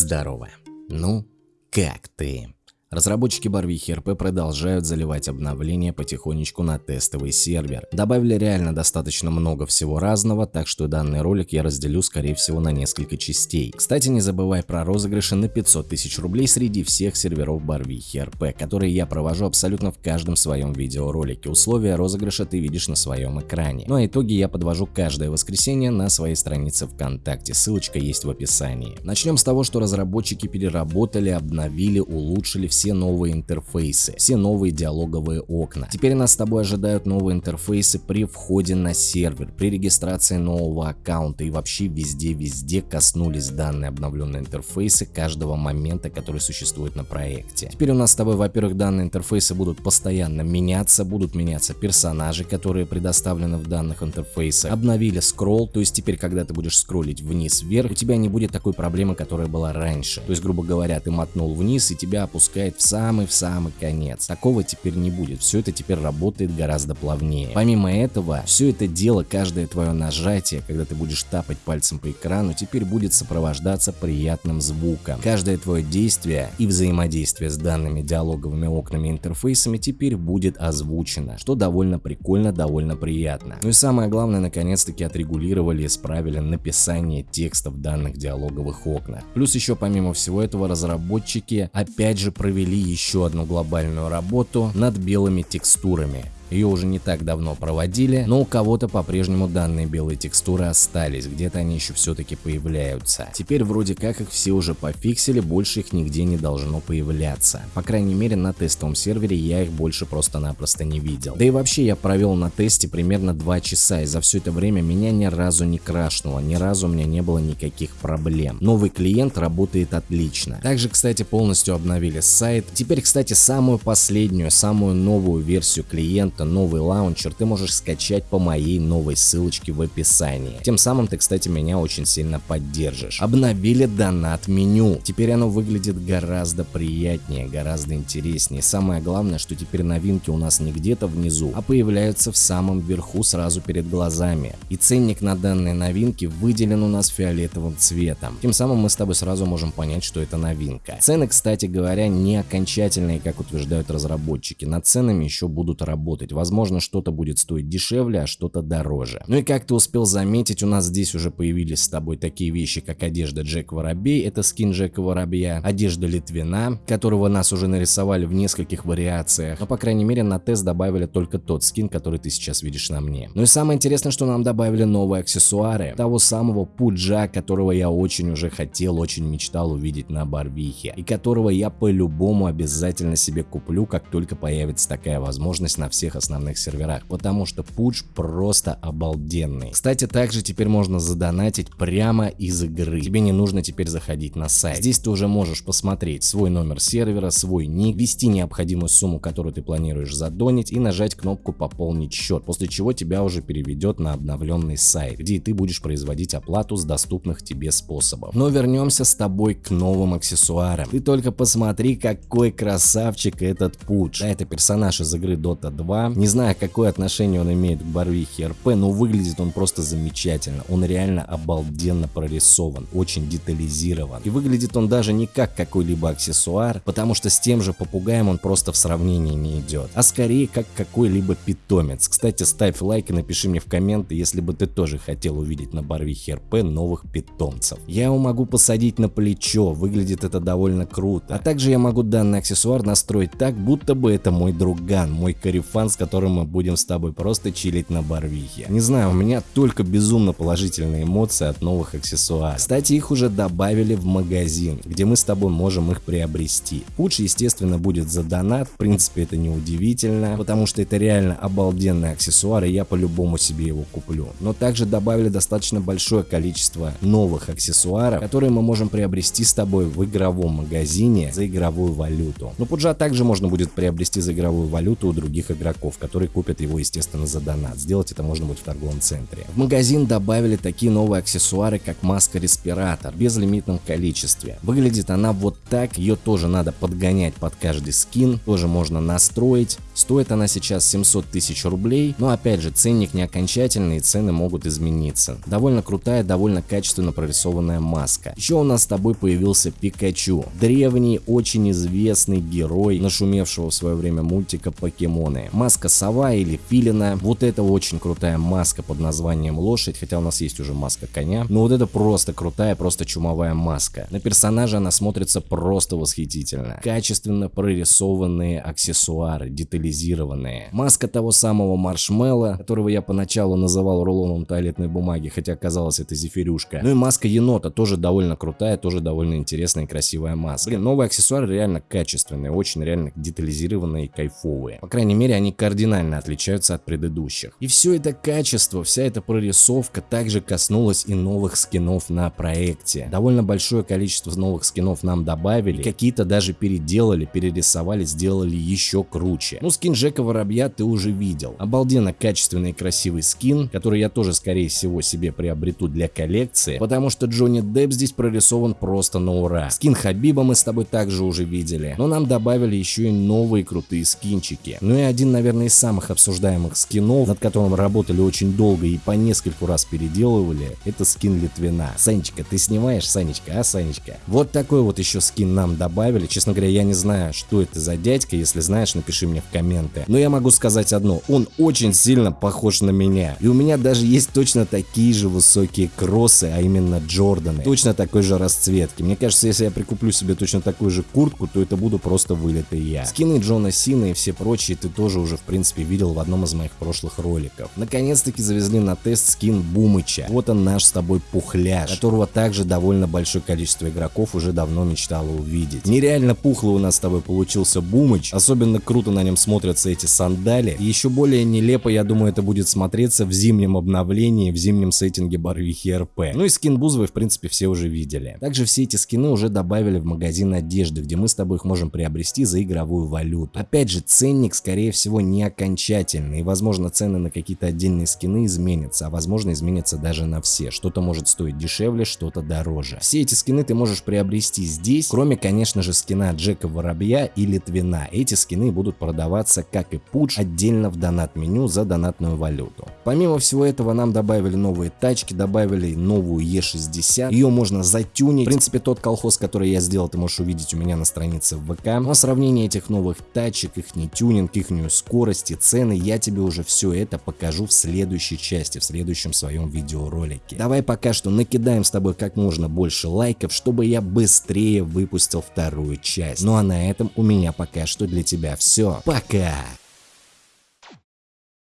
Здорово. Ну, как ты? Разработчики Барвихи РП продолжают заливать обновления потихонечку на тестовый сервер. Добавили реально достаточно много всего разного, так что данный ролик я разделю скорее всего на несколько частей. Кстати, не забывай про розыгрыши на 500 тысяч рублей среди всех серверов Барвихи РП, которые я провожу абсолютно в каждом своем видеоролике. Условия розыгрыша ты видишь на своем экране. Ну а итоги я подвожу каждое воскресенье на своей странице ВКонтакте, ссылочка есть в описании. Начнем с того, что разработчики переработали, обновили, улучшили все все новые интерфейсы, все новые диалоговые окна. Теперь нас с тобой ожидают новые интерфейсы при входе на сервер, при регистрации нового аккаунта и вообще везде-везде коснулись данные обновленные интерфейсы каждого момента, который существует на проекте. Теперь у нас с тобой, во-первых, данные интерфейсы будут постоянно меняться, будут меняться персонажи, которые предоставлены в данных интерфейсах. Обновили скролл, то есть теперь, когда ты будешь скроллить вниз-вверх, у тебя не будет такой проблемы, которая была раньше. То есть, грубо говоря, ты мотнул вниз и тебя опускает опускает в самый-в самый конец. Такого теперь не будет, все это теперь работает гораздо плавнее. Помимо этого, все это дело, каждое твое нажатие, когда ты будешь тапать пальцем по экрану, теперь будет сопровождаться приятным звуком. Каждое твое действие и взаимодействие с данными диалоговыми окнами и интерфейсами теперь будет озвучено, что довольно прикольно, довольно приятно. Ну и самое главное, наконец-таки отрегулировали и исправили написание текста в данных диалоговых окнах. Плюс еще помимо всего этого разработчики опять же провели провели еще одну глобальную работу над белыми текстурами. Ее уже не так давно проводили, но у кого-то по-прежнему данные белые текстуры остались, где-то они еще все-таки появляются. Теперь вроде как их все уже пофиксили, больше их нигде не должно появляться. По крайней мере на тестовом сервере я их больше просто-напросто не видел. Да и вообще я провел на тесте примерно 2 часа и за все это время меня ни разу не крашнуло, ни разу у меня не было никаких проблем. Новый клиент работает отлично. Также, кстати, полностью обновили сайт. Теперь, кстати, самую последнюю, самую новую версию клиента это новый лаунчер, ты можешь скачать по моей новой ссылочке в описании. Тем самым ты, кстати, меня очень сильно поддержишь. Обновили донат меню. Теперь оно выглядит гораздо приятнее, гораздо интереснее. Самое главное, что теперь новинки у нас не где-то внизу, а появляются в самом верху сразу перед глазами. И ценник на данные новинки выделен у нас фиолетовым цветом. Тем самым мы с тобой сразу можем понять, что это новинка. Цены, кстати говоря, не окончательные, как утверждают разработчики. Над ценами еще будут работать работать. Возможно, что-то будет стоить дешевле, а что-то дороже. Ну и как ты успел заметить, у нас здесь уже появились с тобой такие вещи, как одежда Джек Воробей, это скин Джека Воробья, одежда Литвина, которого нас уже нарисовали в нескольких вариациях, но по крайней мере на тест добавили только тот скин, который ты сейчас видишь на мне. Ну и самое интересное, что нам добавили новые аксессуары, того самого пуджа, которого я очень уже хотел, очень мечтал увидеть на Барвихе, и которого я по-любому обязательно себе куплю, как только появится такая возможность на всех основных серверах, потому что пуч просто обалденный. Кстати, также теперь можно задонатить прямо из игры. Тебе не нужно теперь заходить на сайт. Здесь ты уже можешь посмотреть свой номер сервера, свой ник, ввести необходимую сумму, которую ты планируешь задонить и нажать кнопку «Пополнить счет», после чего тебя уже переведет на обновленный сайт, где ты будешь производить оплату с доступных тебе способов. Но вернемся с тобой к новым аксессуарам. Ты только посмотри, какой красавчик этот пуч. Да, это персонаж из игры Dota 2, не знаю, какое отношение он имеет к Барвихе РП, но выглядит он просто замечательно. Он реально обалденно прорисован, очень детализирован. И выглядит он даже не как какой-либо аксессуар, потому что с тем же попугаем он просто в сравнении не идет, а скорее как какой-либо питомец. Кстати, ставь лайк и напиши мне в комменты, если бы ты тоже хотел увидеть на Барвихе РП новых питомцев. Я его могу посадить на плечо, выглядит это довольно круто. А также я могу данный аксессуар настроить так, будто бы это мой друган, мой карифан, с которым мы будем с тобой просто чилить на барвихе. Не знаю, у меня только безумно положительные эмоции от новых аксессуаров. Кстати, их уже добавили в магазин, где мы с тобой можем их приобрести. Лучше, естественно, будет за донат, в принципе это не удивительно, потому что это реально обалденный аксессуар, и я по-любому себе его куплю. Но также добавили достаточно большое количество новых аксессуаров, которые мы можем приобрести с тобой в игровом магазине за игровую валюту. Но пуджа также можно будет приобрести за игровую валюту у других игроков игроков, которые купят его, естественно, за донат. Сделать это можно будет в торговом центре. В магазин добавили такие новые аксессуары, как маска-респиратор, в безлимитном количестве. Выглядит она вот так, ее тоже надо подгонять под каждый скин, тоже можно настроить. Стоит она сейчас 700 тысяч рублей, но опять же ценник не окончательный и цены могут измениться. Довольно крутая, довольно качественно прорисованная маска. Еще у нас с тобой появился Пикачу. Древний, очень известный герой, нашумевшего в свое время мультика Покемоны. Маска сова или филина. Вот это очень крутая маска под названием лошадь, хотя у нас есть уже маска коня. Но вот это просто крутая, просто чумовая маска. На персонажа она смотрится просто восхитительно. Качественно прорисованные аксессуары, детализированные. Маска того самого маршмелла, которого я поначалу называл рулоном туалетной бумаги, хотя оказалось это зефирюшка. Ну и маска енота тоже довольно крутая, тоже довольно интересная и красивая маска. Блин, новые аксессуары реально качественные, очень реально детализированные и кайфовые. По крайней мере, они кардинально отличаются от предыдущих. И все это качество, вся эта прорисовка также коснулась и новых скинов на проекте. Довольно большое количество новых скинов нам добавили, какие-то даже переделали, перерисовали, сделали еще круче. Ну, скин Джека Воробья ты уже видел. Обалденно качественный и красивый скин, который я тоже, скорее всего, себе приобрету для коллекции, потому что Джонни Депп здесь прорисован просто на ура. Скин Хабиба мы с тобой также уже видели, но нам добавили еще и новые крутые скинчики. Ну и один, наверное, из самых обсуждаемых скинов, над которым работали очень долго и по нескольку раз переделывали, это скин Литвина. Санечка, ты снимаешь, Санечка, а, Санечка? Вот такой вот еще скин нам добавили. Честно говоря, я не знаю, что это за дядька. Если знаешь, напиши мне в комменты. Но я могу сказать одно. Он очень сильно похож на меня. И у меня даже есть точно такие же высокие кроссы, а именно Джорданы. Точно такой же расцветки. Мне кажется, если я прикуплю себе точно такую же куртку, то это буду просто вылитый я. Скины Джона Сина и все прочие ты тоже уже в принципе видел в одном из моих прошлых роликов. Наконец-таки завезли на тест скин Бумыча. Вот он наш с тобой пухляж, которого также довольно большое количество игроков уже давно мечтало увидеть. Нереально пухлый у нас с тобой получился Бумыч, особенно круто на нем смотрятся эти сандали. И еще более нелепо, я думаю, это будет смотреться в зимнем обновлении, в зимнем сеттинге Барвихи РП. Ну и скин Бузовой, в принципе, все уже видели. Также все эти скины уже добавили в магазин одежды, где мы с тобой их можем приобрести за игровую валюту. Опять же, ценник, скорее всего, не окончательный, и, возможно, цены на какие-то отдельные скины изменятся, а возможно, изменятся даже на все. Что-то может стоить дешевле, что-то дороже. Все эти скины ты можешь приобрести здесь, кроме, конечно же, скина Джека Воробья и Литвина. Эти скины будут продаваться, как и Пудж, отдельно в донат-меню за донатную валюту. Помимо всего этого, нам добавили новые тачки, добавили новую Е60. Ее можно затюнить. В принципе, тот колхоз, который я сделал, ты можешь увидеть у меня на странице в ВК. Но сравнение этих новых тачек, их не тюнинг, их скорость и цены, я тебе уже все это покажу в следующей части, в следующем своем видеоролике. Давай пока что накидаем с тобой как можно больше лайков, чтобы я быстрее выпустил вторую часть. Ну а на этом у меня пока что для тебя все. Пока!